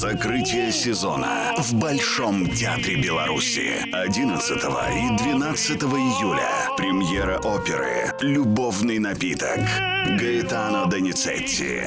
Закрытие сезона в Большом театре Беларуси 11 и 12 июля. Премьера оперы «Любовный напиток» Гаэтано Доницетти.